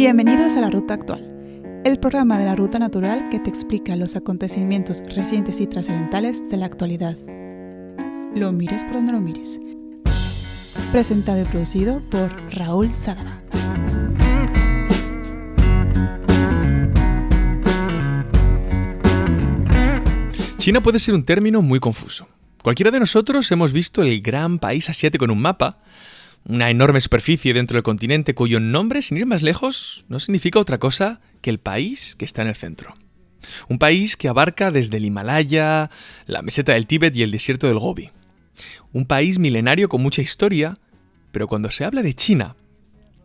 Bienvenidos a la Ruta Actual, el programa de la Ruta Natural que te explica los acontecimientos recientes y trascendentales de la actualidad. Lo mires por donde lo mires. Presentado y producido por Raúl Sadaba. China puede ser un término muy confuso. Cualquiera de nosotros hemos visto el gran país asiático en un mapa, una enorme superficie dentro del continente cuyo nombre, sin ir más lejos, no significa otra cosa que el país que está en el centro. Un país que abarca desde el Himalaya, la meseta del Tíbet y el desierto del Gobi. Un país milenario con mucha historia, pero cuando se habla de China,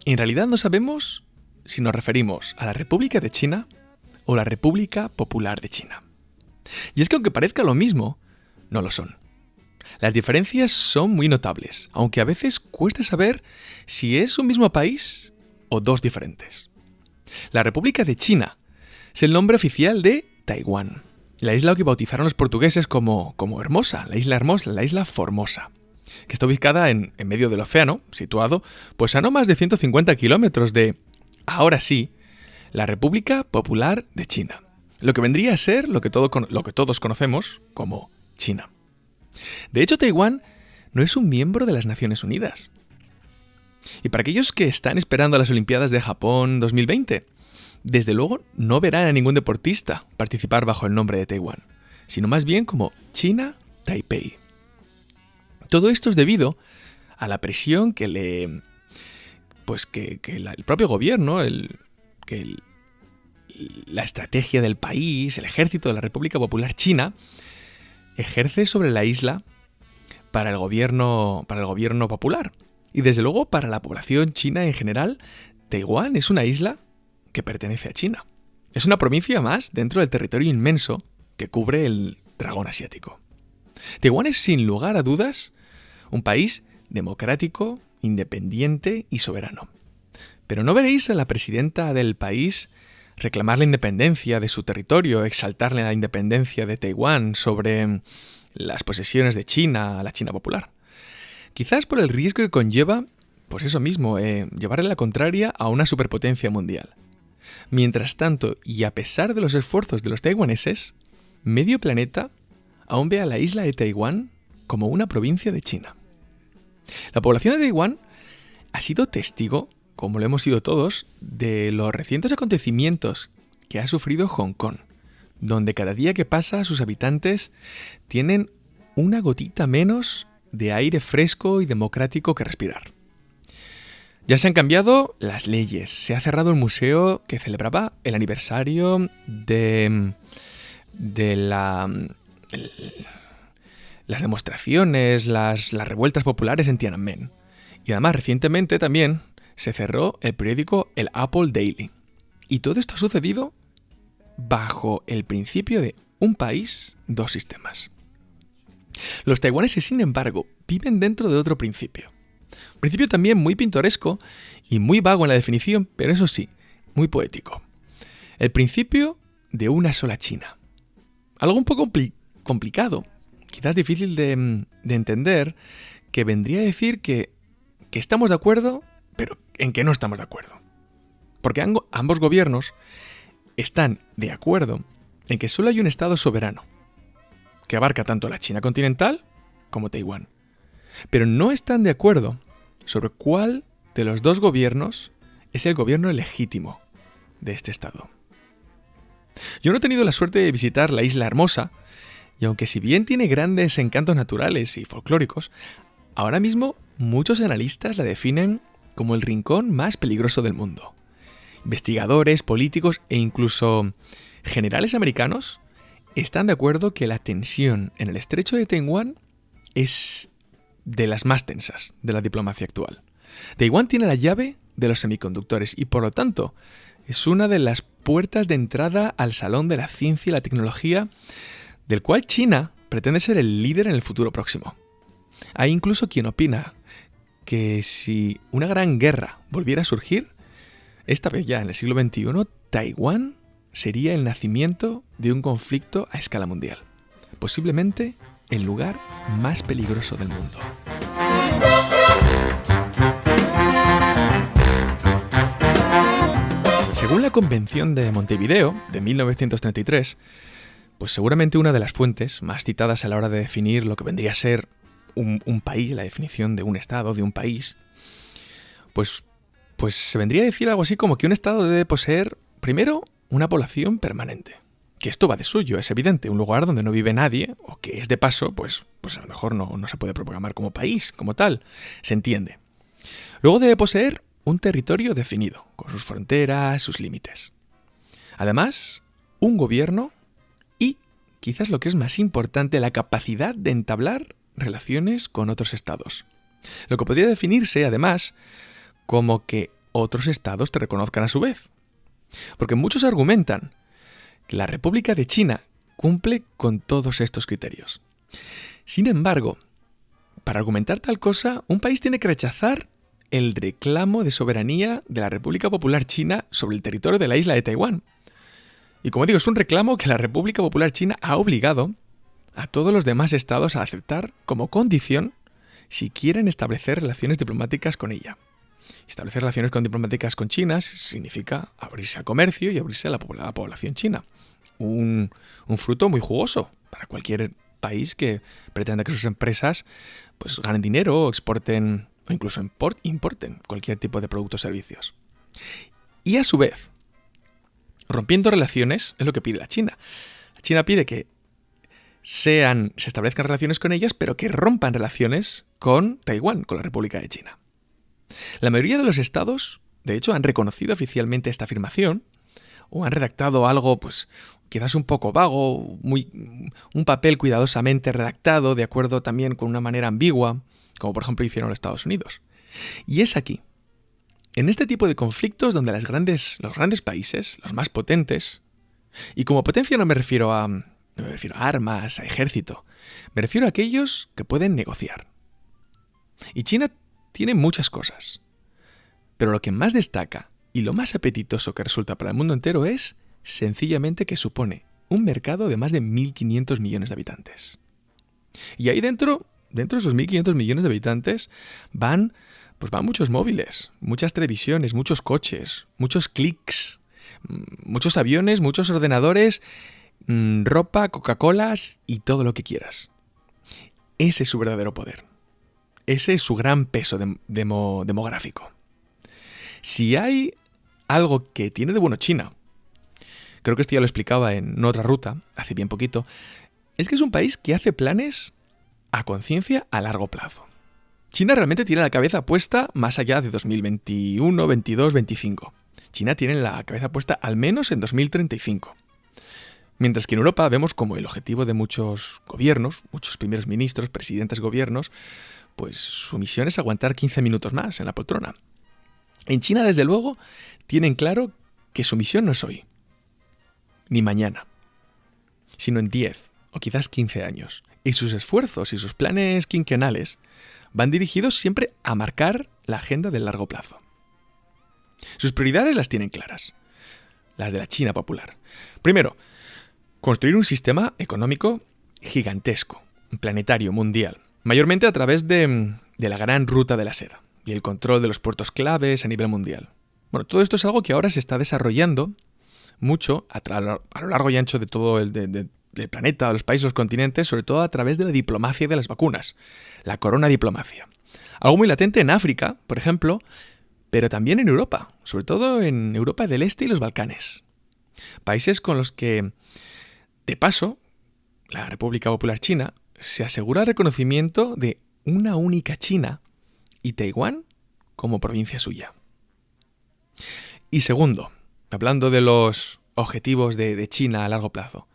en realidad no sabemos si nos referimos a la República de China o la República Popular de China. Y es que aunque parezca lo mismo, no lo son. Las diferencias son muy notables, aunque a veces cuesta saber si es un mismo país o dos diferentes. La República de China es el nombre oficial de Taiwán, la isla que bautizaron los portugueses como, como Hermosa, la isla Hermosa, la isla Formosa, que está ubicada en, en medio del océano, situado pues a no más de 150 kilómetros de, ahora sí, la República Popular de China, lo que vendría a ser lo que, lo que todos conocemos como China. De hecho, Taiwán no es un miembro de las Naciones Unidas. Y para aquellos que están esperando a las Olimpiadas de Japón 2020, desde luego no verán a ningún deportista participar bajo el nombre de Taiwán, sino más bien como China Taipei. Todo esto es debido a la presión que le. Pues que, el propio gobierno, el, que la estrategia del país, el ejército de la República Popular China, ejerce sobre la isla para el gobierno, para el gobierno popular. Y desde luego para la población china en general, Taiwán es una isla que pertenece a China. Es una provincia más dentro del territorio inmenso que cubre el dragón asiático. Taiwán es sin lugar a dudas un país democrático, independiente y soberano. Pero no veréis a la presidenta del país reclamar la independencia de su territorio, exaltarle la independencia de Taiwán sobre las posesiones de China la China popular. Quizás por el riesgo que conlleva, pues eso mismo, eh, llevarle la contraria a una superpotencia mundial. Mientras tanto, y a pesar de los esfuerzos de los taiwaneses, medio planeta aún ve a la isla de Taiwán como una provincia de China. La población de Taiwán ha sido testigo como lo hemos sido todos, de los recientes acontecimientos que ha sufrido Hong Kong, donde cada día que pasa sus habitantes tienen una gotita menos de aire fresco y democrático que respirar. Ya se han cambiado las leyes, se ha cerrado el museo que celebraba el aniversario de, de la, las demostraciones, las, las revueltas populares en Tiananmen. Y además recientemente también se cerró el periódico El Apple Daily. Y todo esto ha sucedido bajo el principio de un país, dos sistemas. Los taiwaneses, sin embargo, viven dentro de otro principio. Un principio también muy pintoresco y muy vago en la definición, pero eso sí, muy poético. El principio de una sola China. Algo un poco complicado, quizás difícil de, de, entender, que vendría a decir que, que estamos de acuerdo pero en qué no estamos de acuerdo. Porque ambos gobiernos están de acuerdo en que solo hay un Estado soberano, que abarca tanto la China continental como Taiwán. Pero no están de acuerdo sobre cuál de los dos gobiernos es el gobierno legítimo de este Estado. Yo no he tenido la suerte de visitar la isla Hermosa, y aunque si bien tiene grandes encantos naturales y folclóricos, ahora mismo muchos analistas la definen como el rincón más peligroso del mundo. Investigadores, políticos e incluso generales americanos están de acuerdo que la tensión en el estrecho de Taiwán es de las más tensas de la diplomacia actual. Taiwán tiene la llave de los semiconductores y por lo tanto es una de las puertas de entrada al salón de la ciencia y la tecnología del cual China pretende ser el líder en el futuro próximo. Hay incluso quien opina que si una gran guerra volviera a surgir, esta vez ya en el siglo XXI, Taiwán sería el nacimiento de un conflicto a escala mundial, posiblemente el lugar más peligroso del mundo. Según la Convención de Montevideo de 1933, pues seguramente una de las fuentes más citadas a la hora de definir lo que vendría a ser un, país, la definición de un estado, de un país, pues, pues se vendría a decir algo así como que un estado debe poseer, primero, una población permanente. Que esto va de suyo, es evidente. Un lugar donde no vive nadie, o que es de paso, pues, pues a lo mejor no, no se puede proclamar como país, como tal. Se entiende. Luego debe poseer un territorio definido, con sus fronteras, sus límites. Además, un gobierno y, quizás lo que es más importante, la capacidad de entablar relaciones con otros estados. Lo que podría definirse, además, como que otros estados te reconozcan a su vez. Porque muchos argumentan que la República de China cumple con todos estos criterios. Sin embargo, para argumentar tal cosa, un país tiene que rechazar el reclamo de soberanía de la República Popular China sobre el territorio de la isla de Taiwán. Y como digo, es un reclamo que la República Popular China ha obligado a todos los demás estados a aceptar como condición si quieren establecer relaciones diplomáticas con ella. Establecer relaciones con diplomáticas con China significa abrirse al comercio y abrirse a la, población china. Un, fruto muy jugoso para cualquier país que pretenda que sus empresas pues, ganen dinero exporten o incluso importen cualquier tipo de productos o servicios. Y a su vez, rompiendo relaciones es lo que pide la China. La China pide que sean, se establezcan relaciones con ellas, pero que rompan relaciones con Taiwán, con la República de China. La mayoría de los estados, de hecho, han reconocido oficialmente esta afirmación o han redactado algo, pues, quizás un poco vago, muy, un papel cuidadosamente redactado, de acuerdo también con una manera ambigua, como por ejemplo hicieron los Estados Unidos. Y es aquí, en este tipo de conflictos donde las grandes, los grandes países, los más potentes, y como potencia no me refiero a, no me refiero a armas, a ejército, me refiero a aquellos que pueden negociar. Y China tiene muchas cosas. Pero lo que más destaca y lo más apetitoso que resulta para el mundo entero es sencillamente que supone un mercado de más de 1.500 millones de habitantes. Y ahí dentro, dentro de esos 1.500 millones de habitantes, van, pues van muchos móviles, muchas televisiones, muchos coches, muchos clics, mm, muchos aviones, muchos ordenadores, mm, ropa, Coca-Colas y todo lo que quieras. Ese es su verdadero poder. Ese es su gran peso demográfico. Si hay algo que tiene de bueno China, creo que esto ya lo explicaba en otra ruta, hace bien poquito, es que es un país que hace planes a conciencia a largo plazo. China realmente tiene la cabeza puesta más allá de 2021, 22, 25. China tiene la cabeza puesta al menos en 2035. Mientras que en Europa vemos como el objetivo de muchos gobiernos, muchos primeros ministros, presidentes gobiernos, pues su misión es aguantar 15 minutos más en la poltrona. En China, desde luego, tienen claro que su misión no es hoy, ni mañana, sino en 10 o quizás 15 años. Y sus esfuerzos y sus planes quinquenales van dirigidos siempre a marcar la agenda del largo plazo. Sus prioridades las tienen claras, las de la China popular. Primero, construir un sistema económico gigantesco, planetario, mundial, mayormente a través de, la gran ruta de la seda y el control de los puertos claves a nivel mundial. Bueno, todo esto es algo que ahora se está desarrollando mucho a, lo largo y ancho de todo el planeta, de los países, los continentes, sobre todo a través de la diplomacia de las vacunas, la corona diplomacia. Algo muy latente en África, por ejemplo, pero también en Europa, sobre todo en Europa del Este y los Balcanes. Países con los que, de paso, la República Popular China se asegura el reconocimiento de una única China y Taiwán como provincia suya. Y segundo, hablando de los objetivos de, China a largo plazo,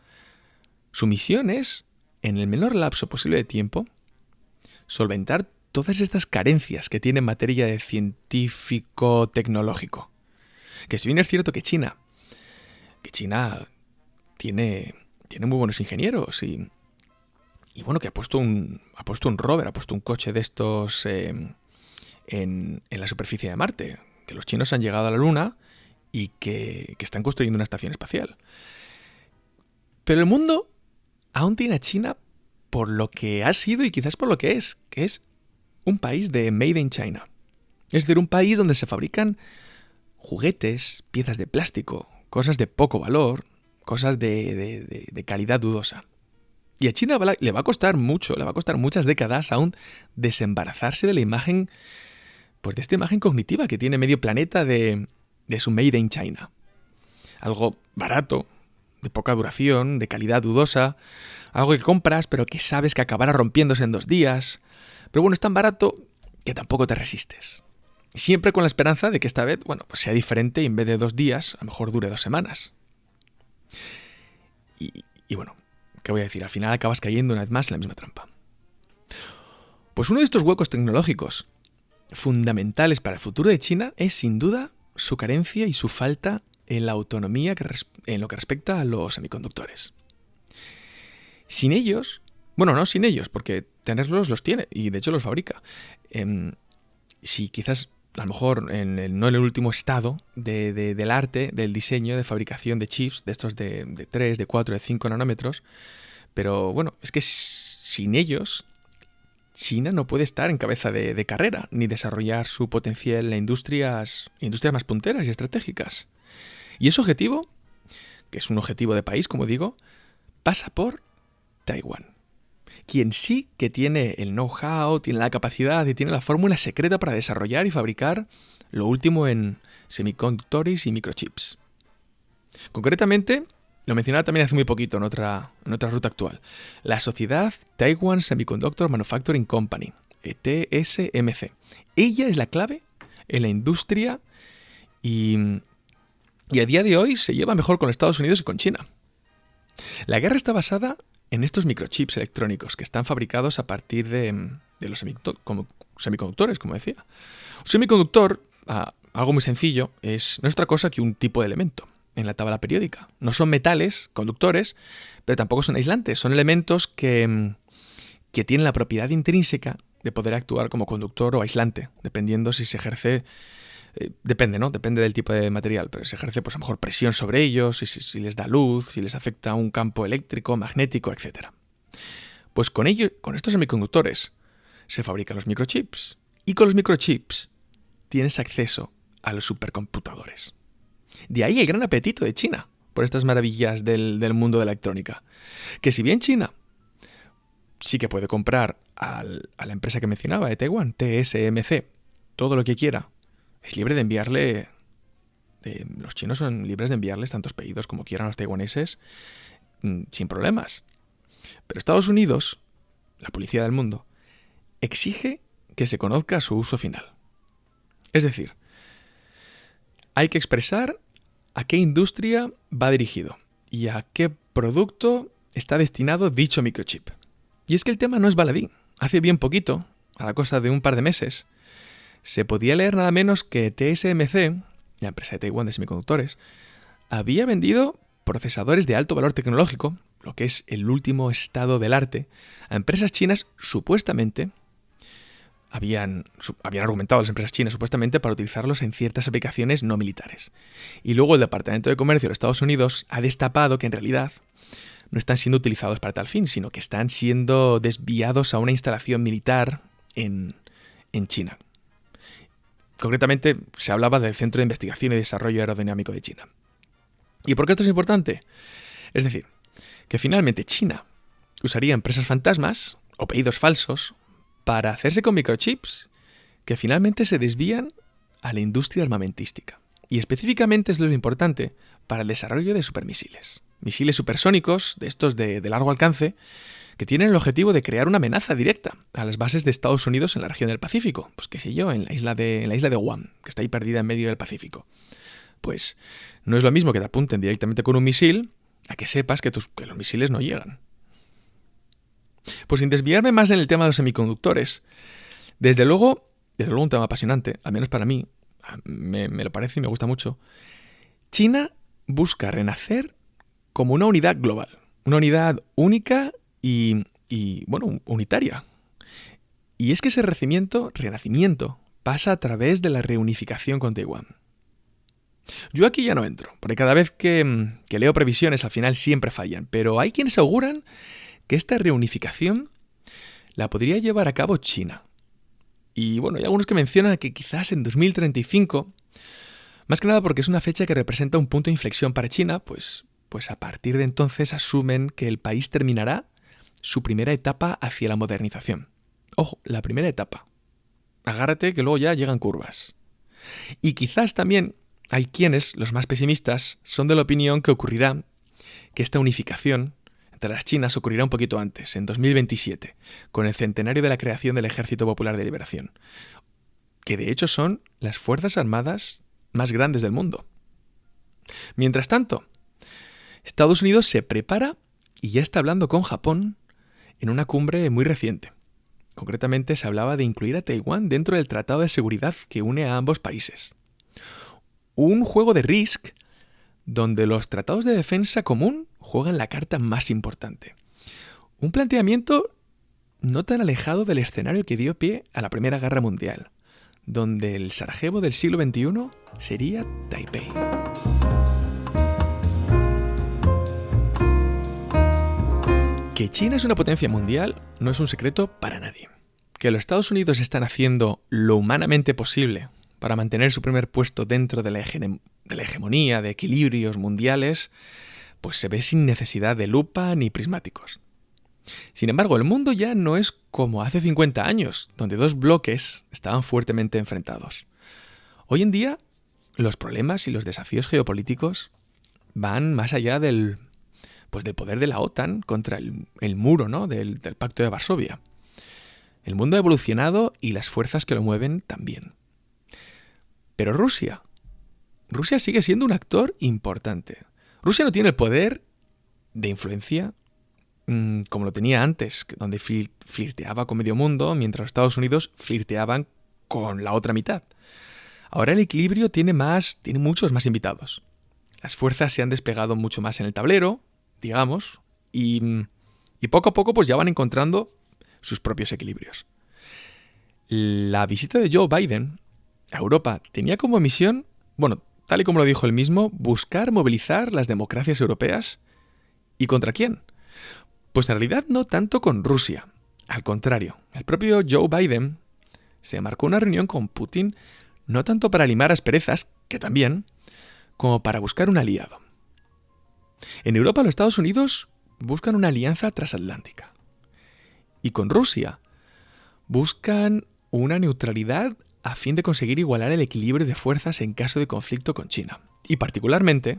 su misión es, en el menor lapso posible de tiempo, solventar todas estas carencias que tiene en materia de científico-tecnológico. Que si bien es cierto que China, que China tiene, tiene muy buenos ingenieros y, y bueno, que ha puesto un, ha puesto un rover, ha puesto un coche de estos em, en, la superficie de Marte. Que los chinos han llegado a la Luna y que, que están construyendo una estación espacial. Pero el mundo aún tiene a China por lo que ha sido y quizás por lo que es, que es un país de Made in China. Es decir, un país donde se fabrican juguetes, piezas de plástico, cosas de poco valor, cosas de, calidad dudosa. Y a China le va a costar mucho, le va a costar muchas décadas aún desembarazarse de la imagen, pues de esta imagen cognitiva que tiene medio planeta de, de su Made in China. Algo barato, de poca duración, de calidad dudosa, algo que compras pero que sabes que acabará rompiéndose en dos días. Pero bueno, es tan barato que tampoco te resistes. Siempre con la esperanza de que esta vez, bueno, pues sea diferente y en vez de dos días, a lo mejor dure dos semanas. Y, bueno, ¿qué voy a decir? Al final acabas cayendo una vez más en la misma trampa. Pues uno de estos huecos tecnológicos fundamentales para el futuro de China es sin duda su carencia y su falta en la autonomía en lo que respecta a los semiconductores. Sin ellos, bueno, no sin ellos, porque tenerlos los tiene y de hecho los fabrica. Em, si quizás a lo mejor en el, no en el último estado del arte, del diseño, de fabricación de chips, de estos de, de 3, de 4, de 5 nanómetros, pero bueno, es que sin ellos China no puede estar en cabeza de, carrera ni desarrollar su potencial en industrias, industrias más punteras y estratégicas. Y ese objetivo, que es un objetivo de país, como digo, pasa por Taiwán. Quien sí que tiene el know-how, tiene la capacidad y tiene la fórmula secreta para desarrollar y fabricar lo último en semiconductores y microchips. Concretamente, lo mencionaba también hace muy poquito en otra, en otra ruta actual. La sociedad Taiwan Semiconductor Manufacturing Company, e TSMC. Ella es la clave en la industria y, y a día de hoy se lleva mejor con Estados Unidos y con China. La guerra está basada en estos microchips electrónicos que están fabricados a partir de, de los semiconductores, como decía. Un semiconductor, ah, algo muy sencillo, es, no es otra cosa que un tipo de elemento en la tabla periódica. No son metales, conductores, pero tampoco son aislantes. Son elementos que, mm, que tienen la propiedad intrínseca de poder actuar como conductor o aislante, dependiendo si se ejerce eh, depende, ¿no? Depende del tipo de material, pero se ejerce pues a lo mejor presión sobre ellos, si, si, les da luz, si les afecta un campo eléctrico, magnético, etc. Pues con con estos semiconductores se fabrican los microchips y con los microchips tienes acceso a los supercomputadores. De ahí el gran apetito de China por estas maravillas del, mundo de la electrónica. Que si bien China sí que puede comprar a la empresa que mencionaba de Taiwán, TSMC, todo lo que quiera, es libre de enviarle... los chinos son libres de enviarles tantos pedidos como quieran a los taiwaneses mm, sin problemas. Pero Estados Unidos, la policía del mundo, exige que se conozca su uso final. Es decir, hay que expresar a qué industria va dirigido y a qué producto está destinado dicho microchip. Y es que el tema no es baladí. Hace bien poquito, a la cosa de un par de meses, se podía leer nada menos que TSMC, la empresa de Taiwán de semiconductores, había vendido procesadores de alto valor tecnológico, lo que es el último estado del arte, a empresas chinas supuestamente habían, habían argumentado las empresas chinas supuestamente para utilizarlos en ciertas aplicaciones no militares. Y luego el Departamento de Comercio de Estados Unidos ha destapado que en realidad no están siendo utilizados para tal fin, sino que están siendo desviados a una instalación militar en, en China. Concretamente se hablaba del Centro de Investigación y Desarrollo Aerodinámico de China. ¿Y por qué esto es importante? Es decir, que finalmente China usaría empresas fantasmas o pedidos falsos para hacerse con microchips que finalmente se desvían a la industria armamentística. Y específicamente es lo importante para el desarrollo de supermisiles. Misiles supersónicos, de estos de, largo alcance, que tienen el objetivo de crear una amenaza directa a las bases de Estados Unidos en la región del Pacífico. Pues qué sé yo, en la isla de, en la isla de Guam, que está ahí perdida en medio del Pacífico. Pues no es lo mismo que te apunten directamente con un misil a que sepas que, tus, que los misiles no llegan. Pues sin desviarme más en el tema de los semiconductores, desde luego, desde luego un tema apasionante, al menos para mí, me, lo parece y me gusta mucho, China busca renacer como una unidad global, una unidad única y, y bueno, unitaria. Y es que ese renacimiento, renacimiento pasa a través de la reunificación con Taiwán. Yo aquí ya no entro, porque cada vez que, que, leo previsiones al final siempre fallan, pero hay quienes auguran que esta reunificación la podría llevar a cabo China. Y bueno, hay algunos que mencionan que quizás en 2035 Más que nada porque es una fecha que representa un punto de inflexión para China, pues, pues a partir de entonces asumen que el país terminará su primera etapa hacia la modernización. Ojo, la primera etapa. Agárrate que luego ya llegan curvas. Y quizás también hay quienes, los más pesimistas, son de la opinión que ocurrirá que esta unificación entre las Chinas ocurrirá un poquito antes, en 2027, con el centenario de la creación del Ejército Popular de Liberación, que de hecho son las Fuerzas Armadas más grandes del mundo. Mientras tanto, Estados Unidos se prepara y ya está hablando con Japón en una cumbre muy reciente. Concretamente se hablaba de incluir a Taiwán dentro del Tratado de Seguridad que une a ambos países. Un juego de Risk donde los tratados de defensa común juegan la carta más importante. Un planteamiento no tan alejado del escenario que dio pie a la Primera Guerra Mundial, donde el Sarajevo del siglo XXI sería Taipei. Que China es una potencia mundial no es un secreto para nadie. Que los Estados Unidos están haciendo lo humanamente posible para mantener su primer puesto dentro de la, hegemonía de equilibrios mundiales, pues se ve sin necesidad de lupa ni prismáticos. Sin embargo, el mundo ya no es como hace 50 años, donde dos bloques estaban fuertemente enfrentados. Hoy en día, los problemas y los desafíos geopolíticos van más allá del pues del poder de la OTAN contra el, muro ¿no? del, Pacto de Varsovia. El mundo ha evolucionado y las fuerzas que lo mueven también. Pero Rusia, Rusia sigue siendo un actor importante. Rusia no tiene el poder de influencia mm, como lo tenía antes, donde flirteaba con medio mundo, mientras los Estados Unidos flirteaban con la otra mitad. Ahora el equilibrio tiene más, tiene muchos más invitados. Las fuerzas se han despegado mucho más en el tablero, digamos, y, y poco a poco pues ya van encontrando sus propios equilibrios. La visita de Joe Biden a Europa tenía como misión, bueno, tal y como lo dijo él mismo, buscar movilizar las democracias europeas. ¿Y contra quién? Pues en realidad no tanto con Rusia. Al contrario, el propio Joe Biden se marcó una reunión con Putin no tanto para limar asperezas, que también, como para buscar un aliado. En Europa los Estados Unidos buscan una alianza transatlántica. Y con Rusia buscan una neutralidad a fin de conseguir igualar el equilibrio de fuerzas en caso de conflicto con China. Y particularmente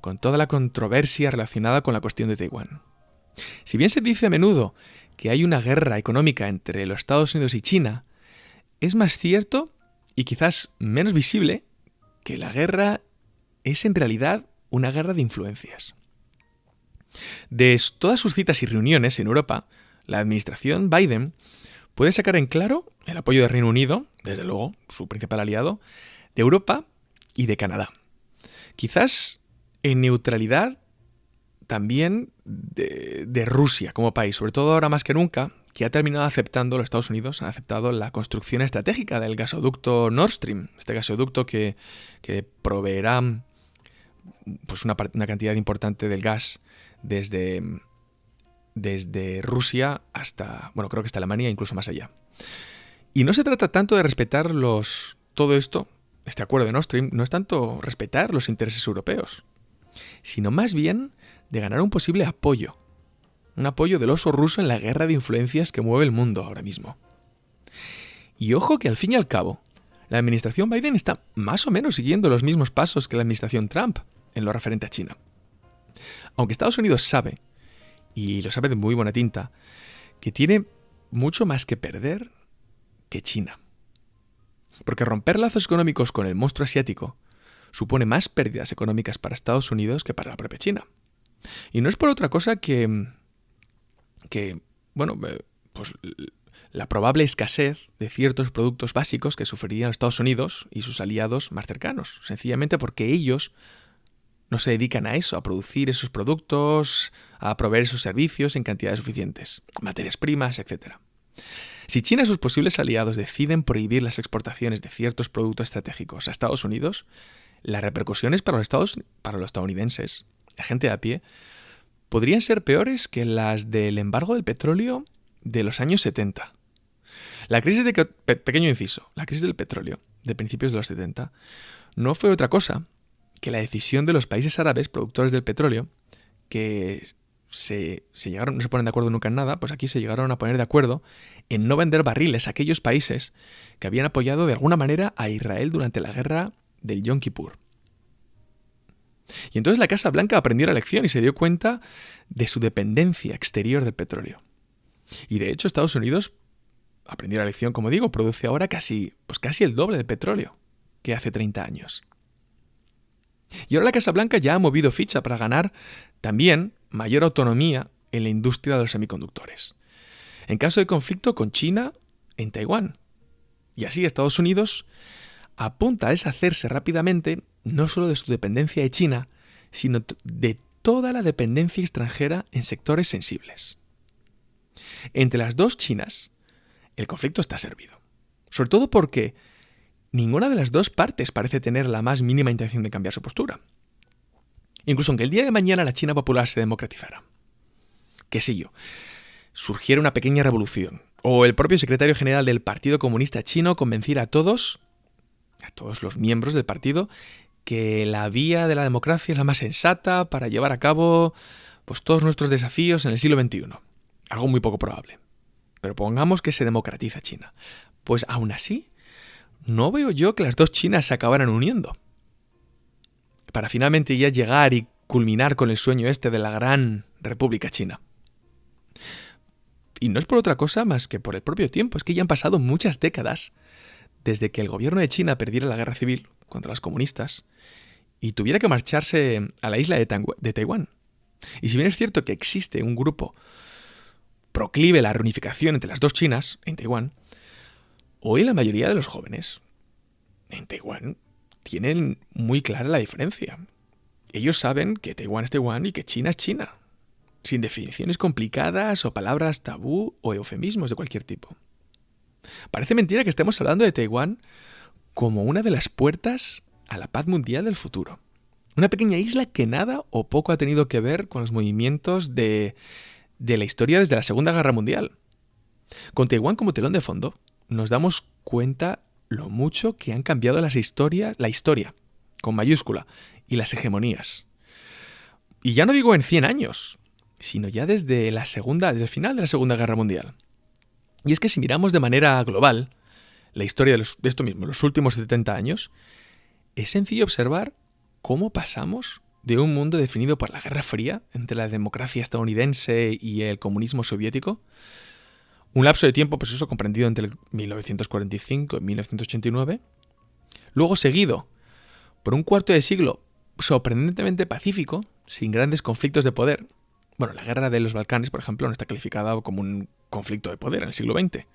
con toda la controversia relacionada con la cuestión de Taiwán. Si bien se dice a menudo que hay una guerra económica entre los Estados Unidos y China, es más cierto y quizás menos visible que la guerra es en realidad una guerra de influencias. De todas sus citas y reuniones en Europa, la administración Biden puede sacar en claro el apoyo del Reino Unido, desde luego, su principal aliado, de Europa y de Canadá. Quizás en neutralidad también de, Rusia como país, sobre todo ahora más que nunca, que ha terminado aceptando, los Estados Unidos han aceptado la construcción estratégica del gasoducto Nord Stream, este gasoducto que proveerá pues una, cantidad importante del gas desde, desde Rusia hasta, bueno, creo que hasta Alemania, incluso más allá. Y no se trata tanto de respetar los, todo esto, este acuerdo de Nord Stream, no es tanto respetar los intereses europeos, sino más bien de ganar un posible apoyo, un apoyo del oso ruso en la guerra de influencias que mueve el mundo ahora mismo. Y ojo que al fin y al cabo, la administración Biden está más o menos siguiendo los mismos pasos que la administración Trump en lo referente a China. Aunque Estados Unidos sabe, y lo sabe de muy buena tinta, que tiene mucho más que perder que China. Porque romper lazos económicos con el monstruo asiático supone más pérdidas económicas para Estados Unidos que para la propia China. Y no es por otra cosa que, que bueno, eh, pues la probable escasez de ciertos productos básicos que sufrirían Estados Unidos y sus aliados más cercanos, sencillamente porque ellos no se dedican a eso, a producir esos productos, a proveer esos servicios en cantidades suficientes, materias primas, etc. Si China y sus posibles aliados deciden prohibir las exportaciones de ciertos productos estratégicos a Estados Unidos, las repercusiones para los, Estados, para los estadounidenses, la gente a pie, podrían ser peores que las del embargo del petróleo de los años 70. La crisis de pequeño inciso, la crisis del petróleo de principios de los 70 no fue otra cosa que la decisión de los países árabes productores del petróleo, que se, llegaron, no se ponen de acuerdo nunca en nada, pues aquí se llegaron a poner de acuerdo en no vender barriles a aquellos países que habían apoyado de alguna manera a Israel durante la guerra del Yom Kippur. Y entonces la Casa Blanca aprendió la lección y se dio cuenta de su dependencia exterior del petróleo. Y de hecho Estados Unidos aprendió la lección, como digo, produce ahora casi, pues casi el doble de petróleo que hace 30 años. Y ahora la Casa Blanca ya ha movido ficha para ganar también mayor autonomía en la industria de los semiconductores. En caso de conflicto con China en Taiwán. Y así Estados Unidos apunta a deshacerse rápidamente no solo de su dependencia de China, sino de toda la dependencia extranjera en sectores sensibles. Entre las dos Chinas, el conflicto está servido. Sobre todo porque ninguna de las dos partes parece tener la más mínima intención de cambiar su postura. Incluso aunque el día de mañana la China popular se democratizara. Qué sé yo, surgiera una pequeña revolución, o el propio secretario general del Partido Comunista Chino convenciera a todos, a todos los miembros del partido, que la vía de la democracia es la más sensata para llevar a cabo pues, todos nuestros desafíos en el siglo XXI. Algo muy poco probable. Pero pongamos que se democratiza China. Pues aún así, no veo yo que las dos Chinas se acabaran uniendo. Para finalmente ya llegar y culminar con el sueño este de la gran República China. Y no es por otra cosa más que por el propio tiempo, es que ya han pasado muchas décadas desde que el gobierno de China perdiera la guerra civil contra los comunistas y tuviera que marcharse a la isla de, Taiwán. Y si bien es cierto que existe un grupo proclive la reunificación entre las dos Chinas en Taiwán, hoy la mayoría de los jóvenes en Taiwán tienen muy clara la diferencia. Ellos saben que Taiwán es Taiwán y que China es China, sin definiciones complicadas o palabras tabú o eufemismos de cualquier tipo. Parece mentira que estemos hablando de Taiwán como una de las puertas a la paz mundial del futuro. Una pequeña isla que nada o poco ha tenido que ver con los movimientos de, de la historia desde la Segunda Guerra Mundial. Con Taiwán como telón de fondo, nos damos cuenta lo mucho que han cambiado las historias, la historia, con mayúscula, y las hegemonías. Y ya no digo en 100 años, sino ya desde la segunda, desde el final de la Segunda Guerra Mundial. Y es que si miramos de manera global la historia de, de esto mismo, los últimos 70 años, es sencillo observar cómo pasamos de un mundo definido por la Guerra Fría entre la democracia estadounidense y el comunismo soviético, un lapso de tiempo, pues eso, comprendido entre 1945 y 1989, luego seguido por un cuarto de siglo sorprendentemente pacífico, sin grandes conflictos de poder, bueno, la guerra de los Balcanes, por ejemplo, no está calificada como un conflicto de poder en el siglo XX.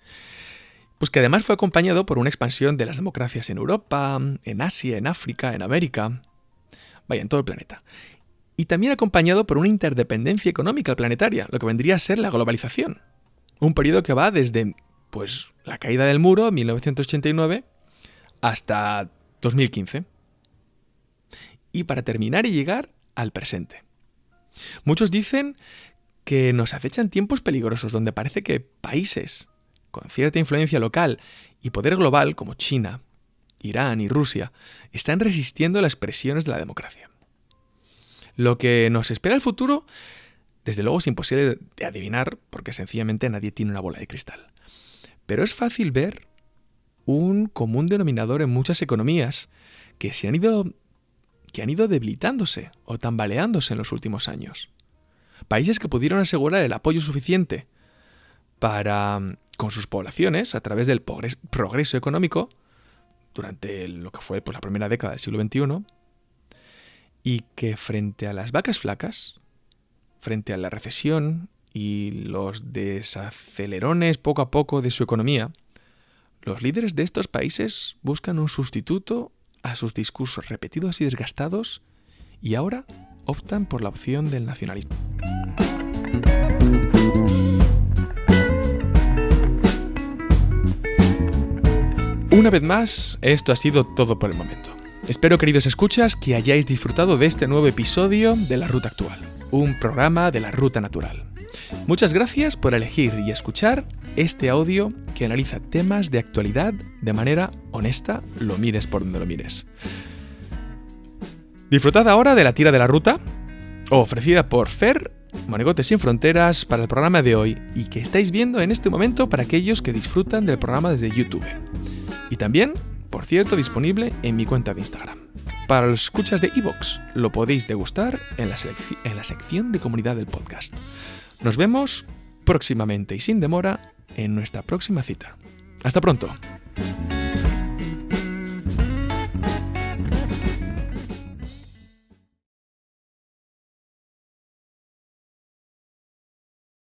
Pues que además fue acompañado por una expansión de las democracias en Europa, en Asia, en África, en América, vaya, en todo el planeta. Y también acompañado por una interdependencia económica planetaria, lo que vendría a ser la globalización. Un periodo que va desde, pues, la caída del muro, 1989, hasta 2015. Y para terminar y llegar al presente. Muchos dicen que nos acechan tiempos peligrosos donde parece que países con cierta influencia local y poder global como China, Irán y Rusia están resistiendo las presiones de la democracia. Lo que nos espera el futuro, desde luego es imposible de adivinar porque sencillamente nadie tiene una bola de cristal. Pero es fácil ver un común denominador en muchas economías que se han ido que han ido debilitándose o tambaleándose en los últimos años. Países que pudieron asegurar el apoyo suficiente para con sus poblaciones a través del progreso económico durante lo que fue pues, la primera década del siglo XXI y que frente a las vacas flacas, frente a la recesión y los desacelerones poco a poco de su economía, los líderes de estos países buscan un sustituto a sus discursos repetidos y desgastados y ahora optan por la opción del nacionalismo. Una vez más, esto ha sido todo por el momento. Espero, queridos escuchas, que hayáis disfrutado de este nuevo episodio de La Ruta Actual, un programa de la Ruta Natural. Muchas gracias por elegir y escuchar este audio que analiza temas de actualidad de manera honesta, lo mires por donde lo mires. Disfrutad ahora de la tira de la ruta, ofrecida por Fer, Monigotes sin Fronteras, para el programa de hoy y que estáis viendo en este momento para aquellos que disfrutan del programa desde YouTube. Y también, por cierto, disponible en mi cuenta de Instagram. Para los escuchas de Evox, lo podéis degustar en la, en la sección de comunidad del podcast. Nos vemos próximamente y sin demora en nuestra próxima cita. Hasta pronto.